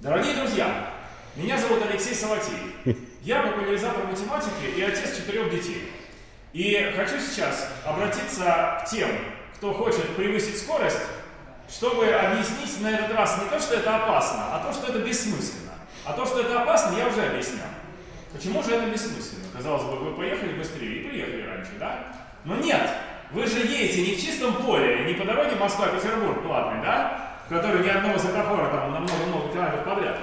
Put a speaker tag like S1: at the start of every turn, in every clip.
S1: Дорогие друзья, меня зовут Алексей Салатеев. Я популяризатор математики и отец четырех детей. И хочу сейчас обратиться к тем, кто хочет превысить скорость, чтобы объяснить на этот раз не то, что это опасно, а то, что это бессмысленно. А то, что это опасно, я уже объяснял. Почему же это бессмысленно? Казалось бы, вы поехали быстрее и приехали раньше, да? Но нет, вы же едете не в чистом поле, не по дороге Москва-Петербург платной, да? В которой ни одного светофора там на много-много километров подряд.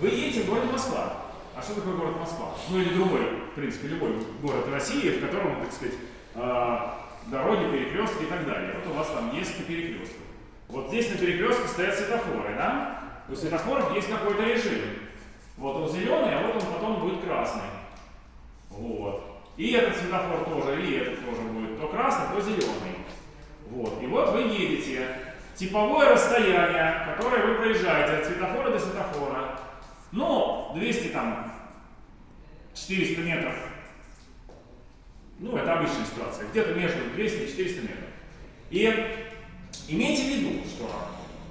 S1: Вы едете в городе Москва. А что такое город Москва? Ну или другой, в принципе, любой город России, в котором, так сказать, э, дороги, перекрестки и так далее. Вот у вас там несколько перекрестков. Вот здесь на перекрестке стоят светофоры, да? У светофоров есть какой-то режим. Вот он зеленый, а вот он потом будет красный. Вот. И этот светофор тоже, и этот тоже будет то красный, то зеленый. Вот. И вот вы едете. Типовое расстояние, которое вы проезжаете от светофора до светофора. Ну, 200 там, 400 метров. Ну, это обычная ситуация. Где-то между 200 и 400 метров. И имейте в виду, что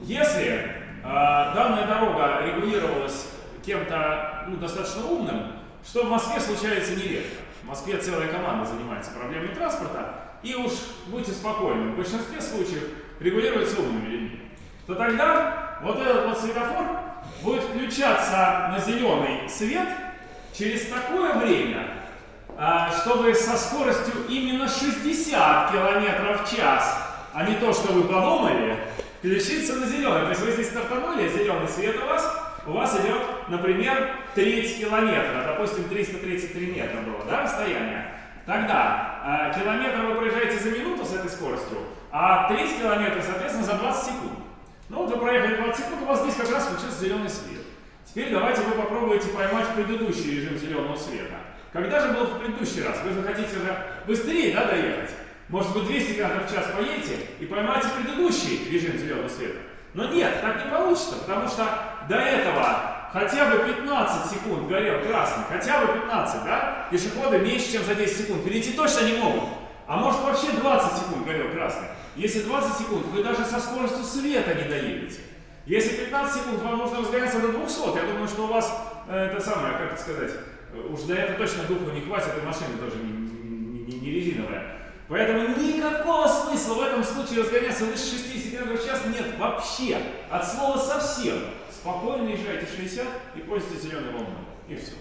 S1: если э, данная дорога регулировалась кем-то ну, достаточно умным, что в Москве случается нередко. В Москве целая команда занимается проблемами транспорта, и уж будьте спокойны, в большинстве случаев регулируется умными людьми, то тогда вот этот вот светофор будет включаться на зеленый свет через такое время, а, чтобы со скоростью именно 60 км в час, а не то, что вы подумали, включиться на зеленый. То есть вы здесь стартанули, зеленый свет у вас, у вас идет, например, треть километра, допустим, 333 метра было, да, расстояние, тогда э, километр вы проезжаете за минуту с этой скоростью, а 30 километров, соответственно, за 20 секунд. Ну вот вы проехали 20 секунд, у вас здесь как раз включился зеленый свет. Теперь давайте вы попробуете поймать предыдущий режим зеленого света. Когда же был в предыдущий раз? Вы захотите уже быстрее да, доехать? Может быть 200 км в час поедете и поймаете предыдущий режим зеленого света? Но нет, так не получится, потому что до этого хотя бы 15 секунд горел красный, хотя бы 15, да? Пешеходы меньше, чем за 10 секунд перейти точно не могут. А может вообще 20 секунд горел красный. Если 20 секунд, вы даже со скоростью света не доедете. Если 15 секунд, вам нужно разгоняться до 200. Я думаю, что у вас э, это самое, как это сказать, уж до этого точно духу не хватит, и машина тоже не, не, не резиновая. Поэтому никакого смысла в этом случае разгоняться выше 60 км в час нет вообще. От слова совсем. Спокойно езжайте 60 и пользуйтесь зеленой волной. И все.